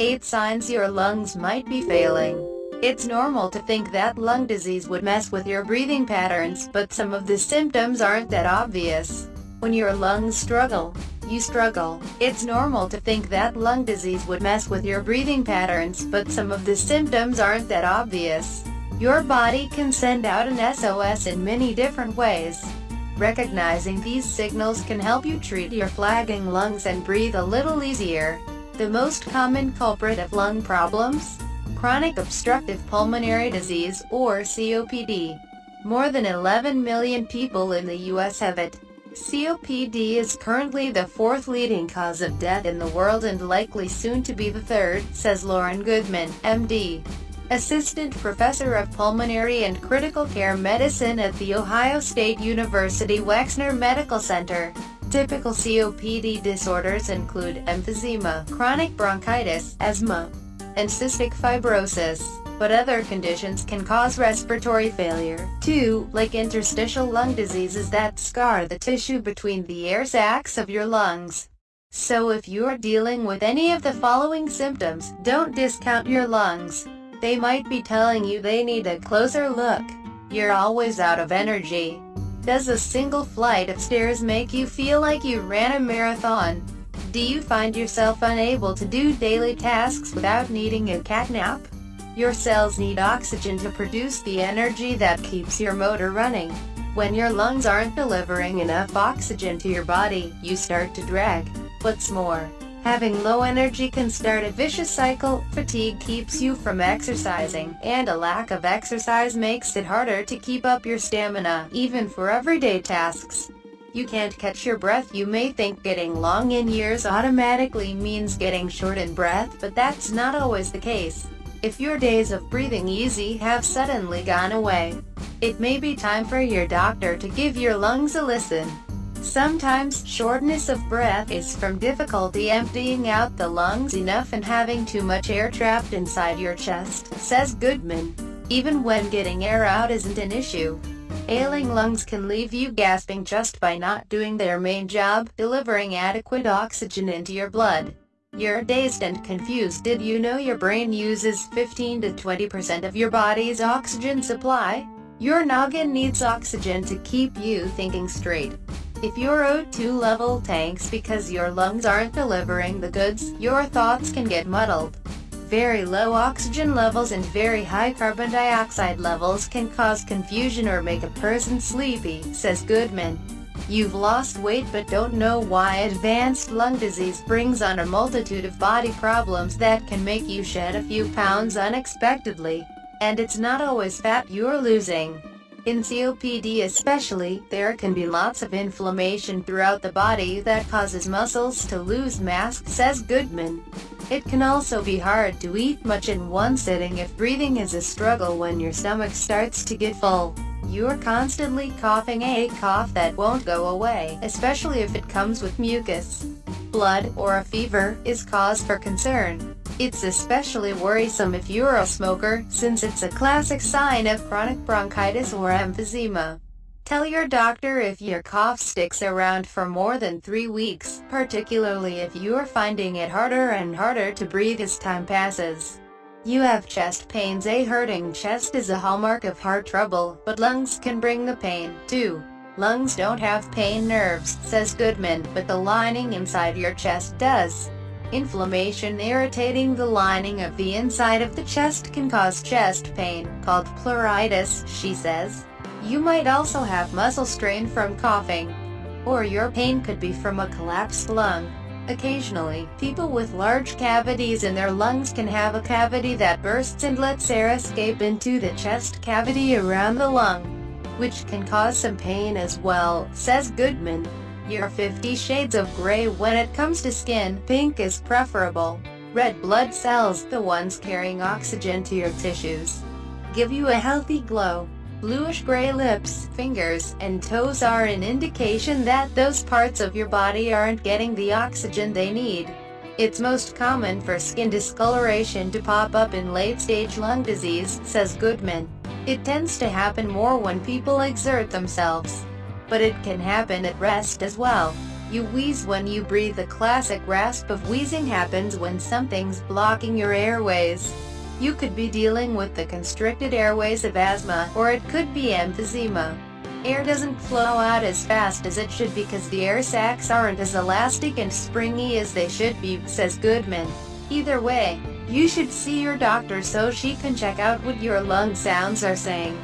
8 signs your lungs might be failing. It's normal to think that lung disease would mess with your breathing patterns, but some of the symptoms aren't that obvious. When your lungs struggle, you struggle. It's normal to think that lung disease would mess with your breathing patterns, but some of the symptoms aren't that obvious. Your body can send out an SOS in many different ways. Recognizing these signals can help you treat your flagging lungs and breathe a little easier. The most common culprit of lung problems? Chronic obstructive pulmonary disease, or COPD. More than 11 million people in the U.S. have it. COPD is currently the fourth leading cause of death in the world and likely soon to be the third, says Lauren Goodman, MD. Assistant Professor of Pulmonary and Critical Care Medicine at The Ohio State University Wexner Medical Center. Typical COPD disorders include emphysema, chronic bronchitis, asthma, and cystic fibrosis, but other conditions can cause respiratory failure, too, like interstitial lung diseases that scar the tissue between the air sacs of your lungs. So if you're dealing with any of the following symptoms, don't discount your lungs. They might be telling you they need a closer look. You're always out of energy. Does a single flight of stairs make you feel like you ran a marathon? Do you find yourself unable to do daily tasks without needing a cat nap? Your cells need oxygen to produce the energy that keeps your motor running. When your lungs aren't delivering enough oxygen to your body, you start to drag. What's more, Having low energy can start a vicious cycle, fatigue keeps you from exercising, and a lack of exercise makes it harder to keep up your stamina, even for everyday tasks. You can't catch your breath You may think getting long in years automatically means getting short in breath, but that's not always the case. If your days of breathing easy have suddenly gone away, it may be time for your doctor to give your lungs a listen. Sometimes, shortness of breath is from difficulty emptying out the lungs enough and having too much air trapped inside your chest, says Goodman. Even when getting air out isn't an issue. Ailing lungs can leave you gasping just by not doing their main job, delivering adequate oxygen into your blood. You're dazed and confused Did you know your brain uses 15 to 20% of your body's oxygen supply? Your noggin needs oxygen to keep you thinking straight. If your O2 level tanks because your lungs aren't delivering the goods, your thoughts can get muddled. Very low oxygen levels and very high carbon dioxide levels can cause confusion or make a person sleepy, says Goodman. You've lost weight but don't know why advanced lung disease brings on a multitude of body problems that can make you shed a few pounds unexpectedly. And it's not always fat you're losing. In COPD especially, there can be lots of inflammation throughout the body that causes muscles to lose mass, says Goodman. It can also be hard to eat much in one sitting if breathing is a struggle when your stomach starts to get full. You're constantly coughing a cough that won't go away, especially if it comes with mucus. Blood, or a fever, is cause for concern. It's especially worrisome if you're a smoker, since it's a classic sign of chronic bronchitis or emphysema. Tell your doctor if your cough sticks around for more than three weeks, particularly if you're finding it harder and harder to breathe as time passes. You have chest pains A hurting chest is a hallmark of heart trouble, but lungs can bring the pain, too. Lungs don't have pain nerves, says Goodman, but the lining inside your chest does. Inflammation irritating the lining of the inside of the chest can cause chest pain, called pleuritis, she says. You might also have muscle strain from coughing. Or your pain could be from a collapsed lung. Occasionally, people with large cavities in their lungs can have a cavity that bursts and lets air escape into the chest cavity around the lung, which can cause some pain as well, says Goodman. You're 50 shades of gray when it comes to skin, pink is preferable. Red blood cells, the ones carrying oxygen to your tissues, give you a healthy glow. Bluish-gray lips, fingers, and toes are an indication that those parts of your body aren't getting the oxygen they need. It's most common for skin discoloration to pop up in late-stage lung disease, says Goodman. It tends to happen more when people exert themselves but it can happen at rest as well. You wheeze when you breathe The classic rasp of wheezing happens when something's blocking your airways. You could be dealing with the constricted airways of asthma, or it could be emphysema. Air doesn't flow out as fast as it should because the air sacs aren't as elastic and springy as they should be, says Goodman. Either way, you should see your doctor so she can check out what your lung sounds are saying.